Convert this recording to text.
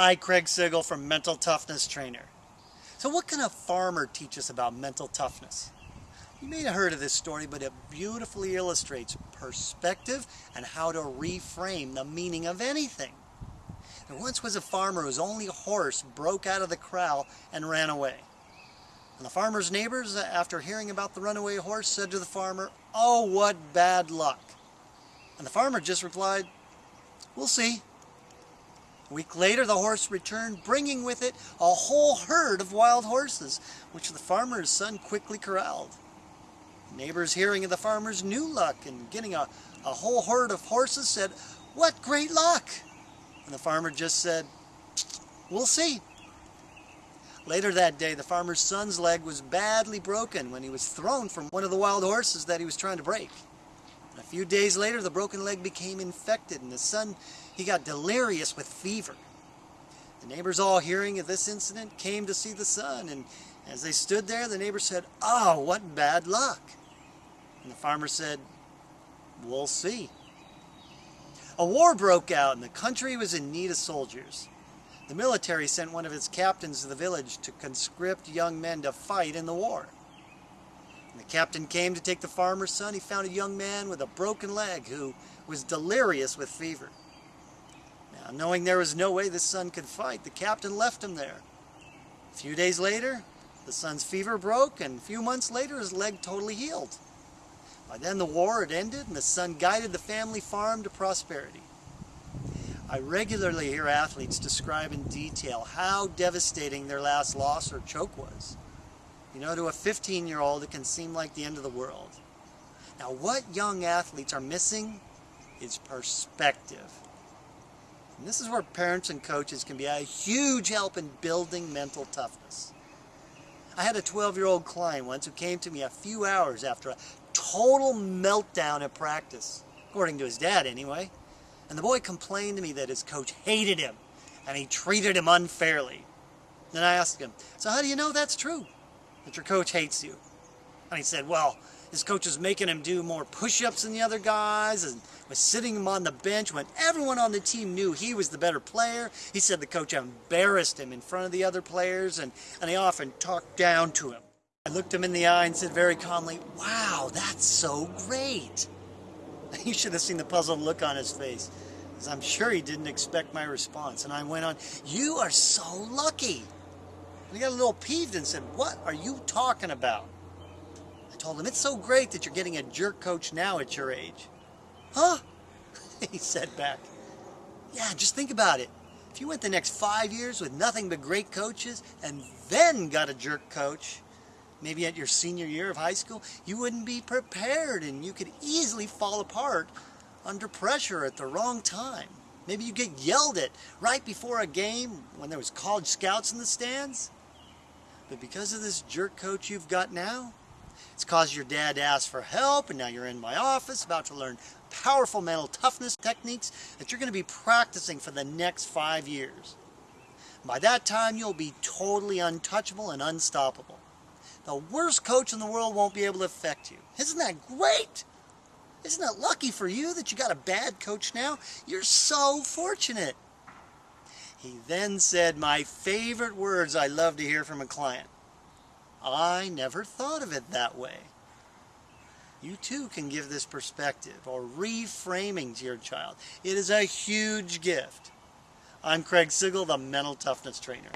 Hi, Craig Sigl from Mental Toughness Trainer. So what can a farmer teach us about mental toughness? You may have heard of this story, but it beautifully illustrates perspective and how to reframe the meaning of anything. There once was a farmer whose only horse broke out of the corral and ran away. And the farmer's neighbors, after hearing about the runaway horse, said to the farmer, Oh, what bad luck. And the farmer just replied, We'll see. A week later, the horse returned, bringing with it a whole herd of wild horses, which the farmer's son quickly corralled. Neighbors hearing of the farmer's new luck and getting a, a whole herd of horses said, What great luck! And the farmer just said, We'll see. Later that day, the farmer's son's leg was badly broken when he was thrown from one of the wild horses that he was trying to break. Few days later, the broken leg became infected, and the son he got delirious with fever. The neighbors all hearing of this incident came to see the son and as they stood there the neighbor said, oh what bad luck. And the farmer said, we'll see. A war broke out and the country was in need of soldiers. The military sent one of its captains to the village to conscript young men to fight in the war. When the captain came to take the farmer's son, he found a young man with a broken leg who was delirious with fever. Now, knowing there was no way the son could fight, the captain left him there. A few days later, the son's fever broke, and a few months later, his leg totally healed. By then, the war had ended, and the son guided the family farm to prosperity. I regularly hear athletes describe in detail how devastating their last loss or choke was. You know, to a 15-year-old, it can seem like the end of the world. Now, what young athletes are missing is perspective. And this is where parents and coaches can be a huge help in building mental toughness. I had a 12-year-old client once who came to me a few hours after a total meltdown at practice, according to his dad anyway. And the boy complained to me that his coach hated him and he treated him unfairly. Then I asked him, so how do you know that's true, your coach hates you? And he said, well, his coach was making him do more push-ups than the other guys and was sitting him on the bench when everyone on the team knew he was the better player. He said the coach embarrassed him in front of the other players and, and he often talked down to him. I looked him in the eye and said very calmly, wow, that's so great. You should have seen the puzzled look on his face, I'm sure he didn't expect my response. And I went on, you are so lucky. And he got a little peeved and said, what are you talking about? I told him, it's so great that you're getting a jerk coach now at your age. Huh? he said back. Yeah, just think about it. If you went the next five years with nothing but great coaches and then got a jerk coach, maybe at your senior year of high school, you wouldn't be prepared and you could easily fall apart under pressure at the wrong time. Maybe you get yelled at right before a game when there was college scouts in the stands. But because of this jerk coach you've got now, it's caused your dad to ask for help, and now you're in my office about to learn powerful mental toughness techniques that you're going to be practicing for the next five years. By that time, you'll be totally untouchable and unstoppable. The worst coach in the world won't be able to affect you. Isn't that great? Isn't it lucky for you that you got a bad coach now? You're so fortunate. He then said my favorite words I love to hear from a client. I never thought of it that way. You too can give this perspective or reframing to your child. It is a huge gift. I'm Craig Sigl, the Mental Toughness Trainer.